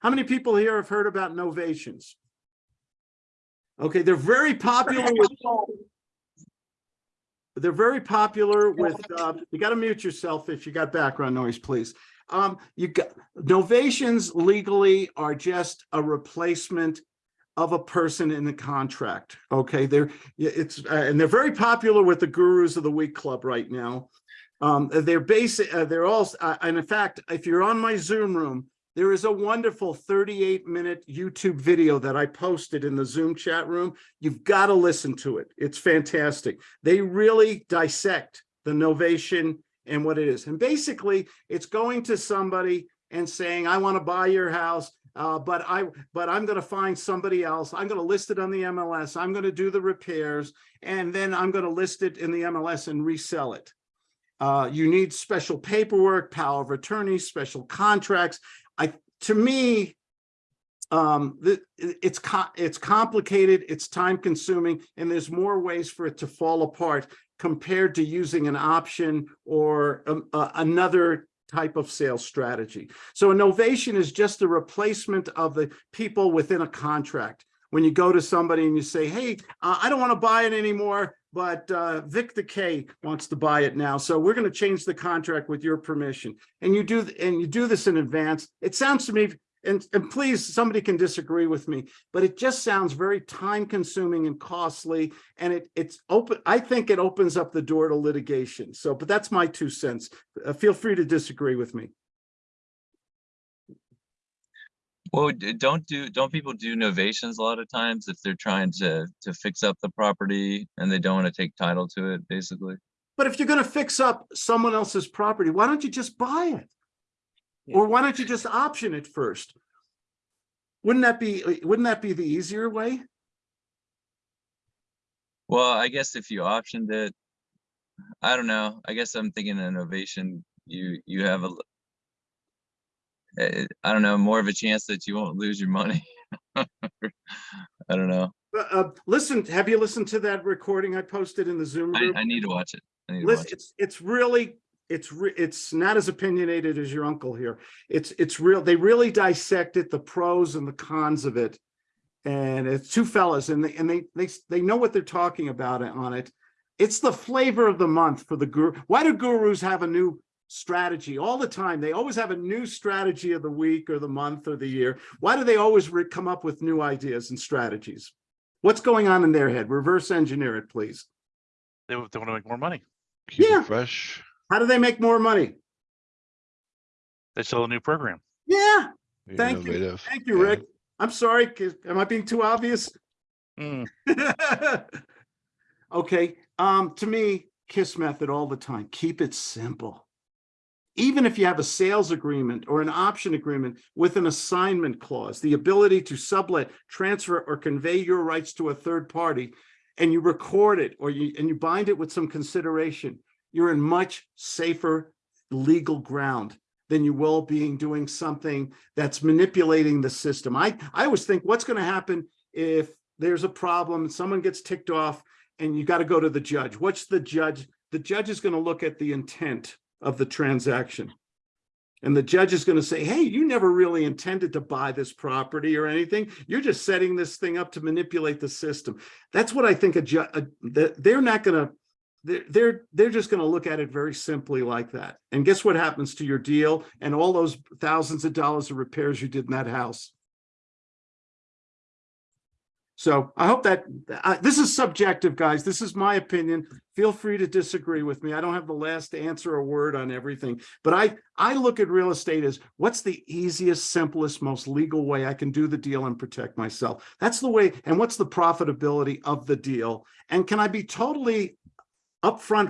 how many people here have heard about novations? Okay, they're very popular with they're very popular with, uh, you gotta mute yourself if you got background noise, please. Um, you got, novations legally are just a replacement of a person in the contract, okay? They're, it's, uh, and they're very popular with the Gurus of the Week Club right now. Um, they're basic, uh, they're all, uh, and in fact, if you're on my Zoom room, there is a wonderful 38 minute YouTube video that I posted in the Zoom chat room. You've got to listen to it. It's fantastic. They really dissect the novation and what it is. And basically, it's going to somebody and saying, I want to buy your house, uh, but I but I'm going to find somebody else. I'm going to list it on the MLS. I'm going to do the repairs, and then I'm going to list it in the MLS and resell it. Uh, you need special paperwork, power of attorney, special contracts. I, to me, um, it's, it's complicated, it's time consuming, and there's more ways for it to fall apart compared to using an option or um, uh, another type of sales strategy. So innovation is just the replacement of the people within a contract. When you go to somebody and you say, hey, uh, I don't want to buy it anymore, but uh, the K wants to buy it now. So we're going to change the contract with your permission. And you do and you do this in advance. It sounds to me, and, and please, somebody can disagree with me, but it just sounds very time consuming and costly. And it it's open. I think it opens up the door to litigation. So, but that's my two cents. Uh, feel free to disagree with me. Well, don't do, don't people do novations a lot of times if they're trying to, to fix up the property and they don't want to take title to it, basically? But if you're going to fix up someone else's property, why don't you just buy it? Yeah. Or why don't you just option it first? Wouldn't that be, wouldn't that be the easier way? Well, I guess if you optioned it, I don't know. I guess I'm thinking an innovation, you, you have a, l- eh, I don't know, more of a chance that you won't lose your money. I don't know. Uh, uh, listen, have you listened to that recording I posted in the Zoom I, group? I need to watch it. I need to Listen, watch it. it's, it's really, it's, re- it's not as opinionated as your uncle here. It's, it's real, they really dissect it, the pros and the cons of it. And it's two fellas and they, and they, they, they know what they're talking about on it. It's the flavor of the month for the guru. Why do gurus have a new strategy all the time? They always have a new strategy of the week or the month or the year. Why do they always come up with new ideas and strategies? What's going on in their head? Reverse engineer it, please. They, they want to make more money. Keep Yeah. it fresh. How do they make more money? They sell a new program. Yeah, be Thank you. thank you, Yeah. Rick. I'm sorry. am I being too obvious? Mm, Okay, um, to me, KISS method all the time, keep it simple. Even if you have a sales agreement or an option agreement with an assignment clause, the ability to sublet, transfer, or convey your rights to a third party, and you record it or you, and you bind it with some consideration, you're in much safer legal ground than you will being doing something that's manipulating the system. I, I always think what's going to happen if there's a problem, someone gets ticked off and you got to go to the judge. What's the judge? The judge is going to look at the intent of the transaction. And the judge is going to say, hey, you never really intended to buy this property or anything. You're just setting this thing up to manipulate the system. That's what I think a they're not going to, they're, they're, they're just going to look at it very simply like that. And guess what happens to your deal and all those thousands of dollars of repairs you did in that house? So I hope that, uh, this is subjective, guys. This is my opinion. Feel free to disagree with me. I don't have the last answer or word on everything. But I, I look at real estate as what's the easiest, simplest, most legal way I can do the deal and protect myself. That's the way, and what's the profitability of the deal? And can I be totally upfront